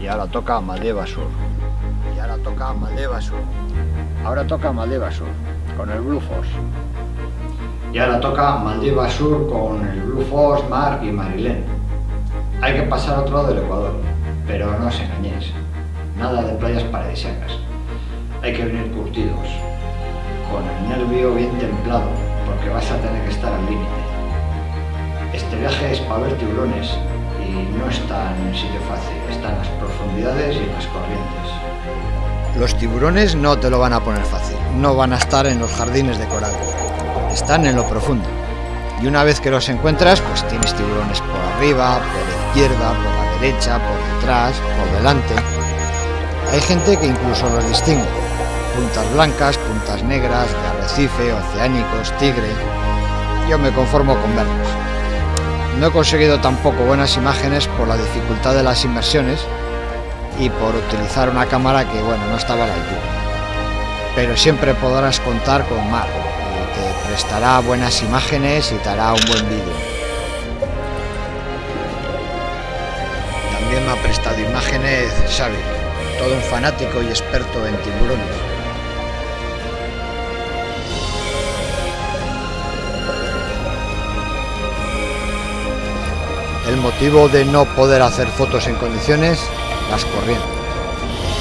Y ahora toca Maldeva Sur. Y ahora toca Maldeva Sur. Ahora toca Maldeva Sur con el Blue Force. Y ahora toca Maldivas Sur con el Blue Force, Mark y Marilén. Hay que pasar otro lado del Ecuador, pero no os engañéis. Nada de playas paradisíacas. Hay que venir curtidos, con el nervio bien templado, porque vas a tener que estar al límite. Este viaje es para ver tiburones y no está en sitio fácil, está en las profundidades y en las corrientes. Los tiburones no te lo van a poner fácil, no van a estar en los jardines de coral, están en lo profundo. Y una vez que los encuentras, pues tienes tiburones por arriba, por la izquierda, por la derecha, por detrás, por delante. Hay gente que incluso los distingue. Puntas blancas, puntas negras, de arrecife, oceánicos, tigre. Yo me conformo con verlos. No he conseguido tampoco buenas imágenes por la dificultad de las inmersiones y por utilizar una cámara que, bueno, no estaba la altura. Pero siempre podrás contar con Mar, y te prestará buenas imágenes y te hará un buen vídeo. También me ha prestado imágenes Xavi, todo un fanático y experto en tiburones. El motivo de no poder hacer fotos en condiciones, las corrientes.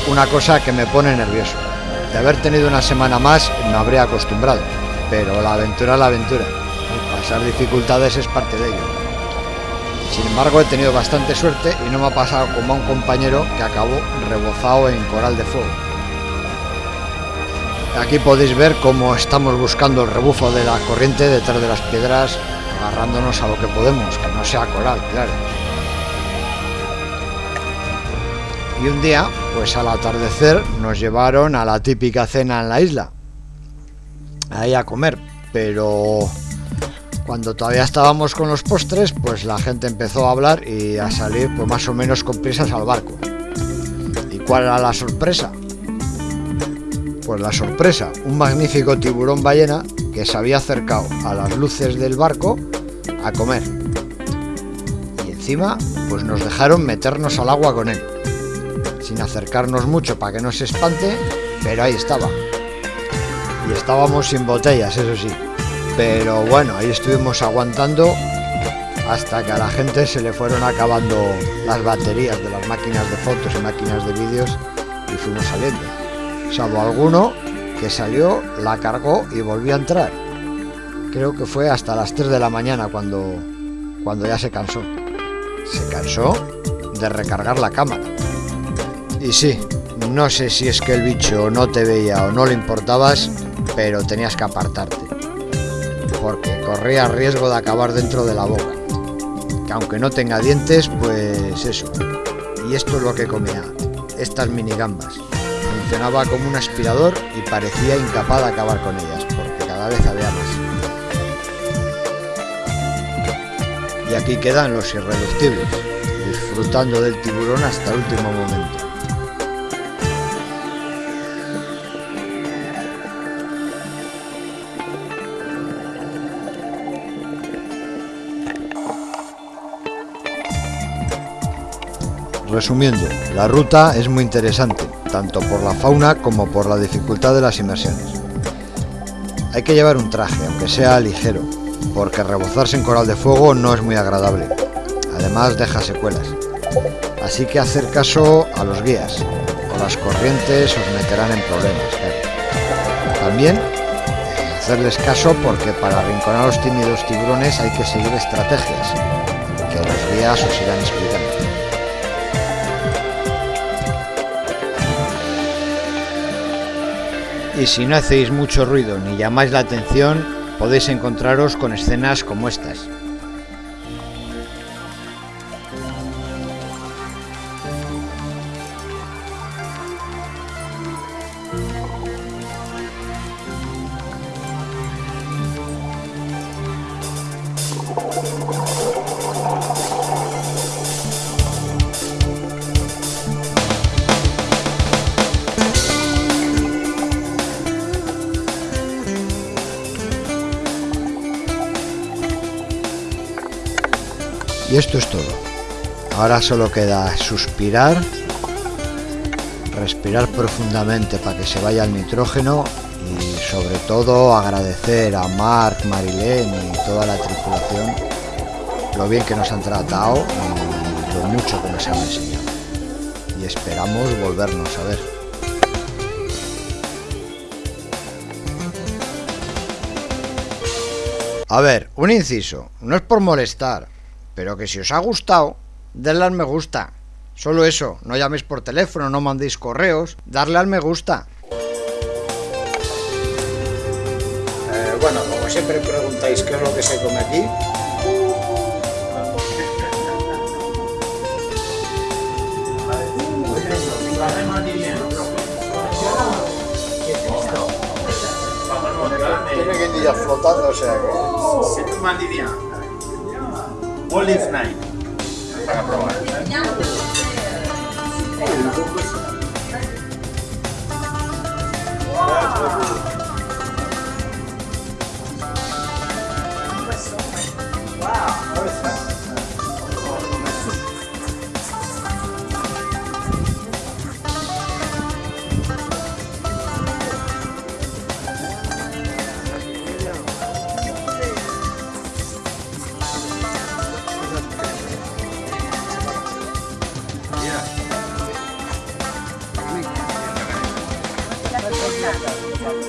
Una cosa que me pone nervioso. De haber tenido una semana más me habría acostumbrado, pero la aventura la aventura. Pasar dificultades es parte de ello. Sin embargo, he tenido bastante suerte y no me ha pasado como a un compañero que acabó rebozado en coral de fuego. Aquí podéis ver cómo estamos buscando el rebufo de la corriente detrás de las piedras agarrándonos a lo que podemos, que no sea coral, claro. Y un día, pues al atardecer, nos llevaron a la típica cena en la isla, ahí a comer, pero cuando todavía estábamos con los postres, pues la gente empezó a hablar y a salir pues más o menos con prisas al barco. ¿Y cuál era la sorpresa? Pues la sorpresa, un magnífico tiburón ballena que se había acercado a las luces del barco a comer. Y encima, pues nos dejaron meternos al agua con él. Sin acercarnos mucho para que no se espante, pero ahí estaba. Y estábamos sin botellas, eso sí. Pero bueno, ahí estuvimos aguantando hasta que a la gente se le fueron acabando las baterías de las máquinas de fotos y máquinas de vídeos y fuimos saliendo. Salvo alguno que salió, la cargó y volvió a entrar. Creo que fue hasta las 3 de la mañana cuando, cuando ya se cansó. Se cansó de recargar la cámara. Y sí, no sé si es que el bicho no te veía o no le importabas, pero tenías que apartarte. Porque corría riesgo de acabar dentro de la boca. Que aunque no tenga dientes, pues eso. Y esto es lo que comía, estas mini gambas. Funcionaba como un aspirador y parecía incapaz de acabar con ellas, porque cada vez había más. Y aquí quedan los irreductibles, disfrutando del tiburón hasta el último momento. Resumiendo, la ruta es muy interesante, tanto por la fauna como por la dificultad de las inmersiones. Hay que llevar un traje, aunque sea ligero, porque rebozarse en coral de fuego no es muy agradable. Además deja secuelas. Así que hacer caso a los guías, o las corrientes os meterán en problemas. También eh, hacerles caso porque para arrinconar a los tímidos tiburones hay que seguir estrategias, que los guías os irán explicando. Y si no hacéis mucho ruido ni llamáis la atención, podéis encontraros con escenas como estas. Y esto es todo. Ahora solo queda suspirar respirar profundamente para que se vaya el nitrógeno y sobre todo agradecer a Mark, Marilén y toda la tripulación lo bien que nos han tratado y lo mucho que nos han enseñado. Y esperamos volvernos a ver. A ver, un inciso, no es por molestar, pero que si os ha gustado, denle al me gusta. Solo eso, no llaméis por teléfono, no mandéis correos, darle al me gusta. Eh, bueno, como siempre preguntáis qué es lo que se come aquí. Tiene guindillas flotando, o sea que... All is nine. Chicago.